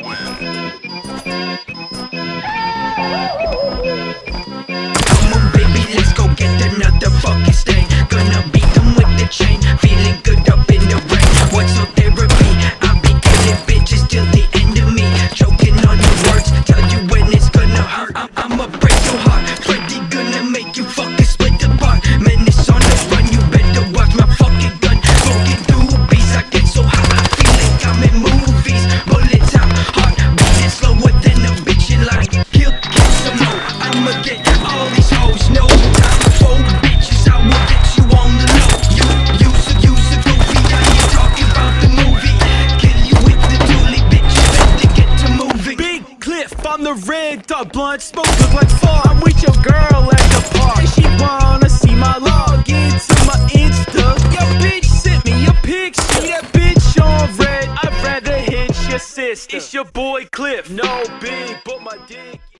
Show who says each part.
Speaker 1: Come I'ma get all these hoes. No time for bitches. I will get you on the low. You, you, so you, so goofy. Now you talking about the movie. Kill you with the dually, bitch. You better get to moving.
Speaker 2: Big Cliff, I'm the red dot blunt smoke look like fall. I'm with your girl at the park. She wanna see my log into my Insta. Yo, bitch sent me a pic. See that bitch on red. I'd rather hit your sister. It's your boy Cliff. No big, but my dick.